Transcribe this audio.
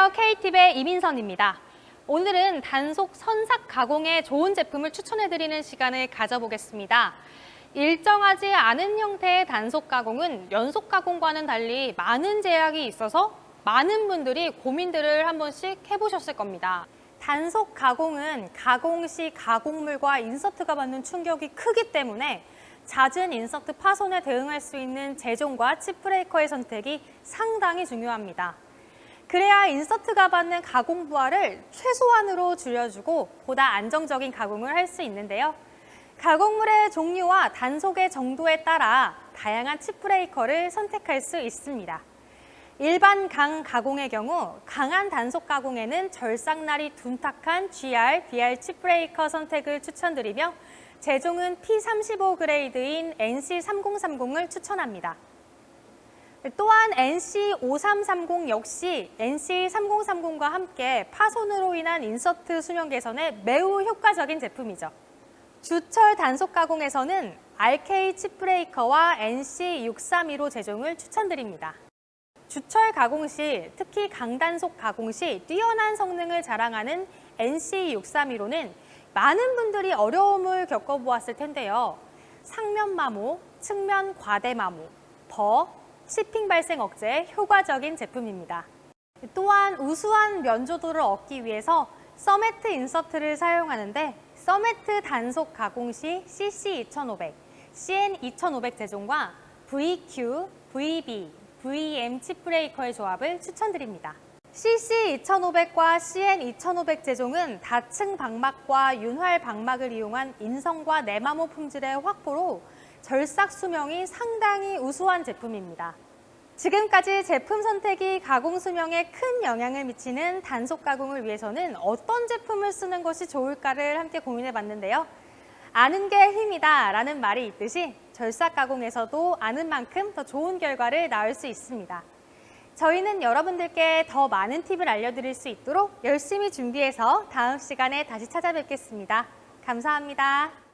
안녕하세요. K팁의 이민선입니다. 오늘은 단속 선삭 가공에 좋은 제품을 추천해드리는 시간을 가져보겠습니다. 일정하지 않은 형태의 단속 가공은 연속 가공과는 달리 많은 제약이 있어서 많은 분들이 고민들을 한 번씩 해보셨을 겁니다. 단속 가공은 가공 시 가공물과 인서트가 받는 충격이 크기 때문에 잦은 인서트 파손에 대응할 수 있는 제종과 칩 브레이커의 선택이 상당히 중요합니다. 그래야 insert가 받는 가공 부하를 최소한으로 줄여주고 보다 안정적인 가공을 할 수 있는데요. 가공물의 종류와 단속의 정도에 따라 다양한 chip breaker를 선택할 수 있습니다. 일반 강 가공의 경우 강한 단속 가공에는 절삭날이 둔탁한 GR, BR chip breaker 선택을 추천드리며 제종은 P35 grade인 NC3030을 추천합니다. 또한 NC5330 역시 NC3030과 함께 파손으로 인한 인서트 수명 개선에 매우 효과적인 제품이죠. 주철 단속 가공에서는 RK 칩 브레이커와 NC632로 제종을 추천드립니다. 주철 가공 시, 특히 강단속 가공 시 뛰어난 성능을 자랑하는 NC632로는 많은 분들이 어려움을 겪어보았을 텐데요. 상면 마모, 측면 과대 마모, burr, chipping 발생 억제에 효과적인 제품입니다. 또한 우수한 면조도를 얻기 위해서 cermet insert를 사용하는데 cermet 단속 가공 시 CC2500, CN2500 제종과 VQ, VB, VM chip breaker의 조합을 추천드립니다. CC2500과 CN2500 제종은 다층 박막과 윤활 박막을 이용한 인성과 내마모 품질의 확보로 절삭 수명이 상당히 우수한 제품입니다. 지금까지 제품 선택이 가공 수명에 큰 영향을 미치는 단속 가공을 위해서는 어떤 제품을 쓰는 것이 좋을까를 함께 고민해 봤는데요. 아는 게 힘이다 라는 말이 있듯이 절삭 가공에서도 아는 만큼 더 좋은 결과를 낳을 수 있습니다. 저희는 여러분들께 더 많은 팁을 알려드릴 수 있도록 열심히 준비해서 다음 시간에 다시 찾아뵙겠습니다. 감사합니다.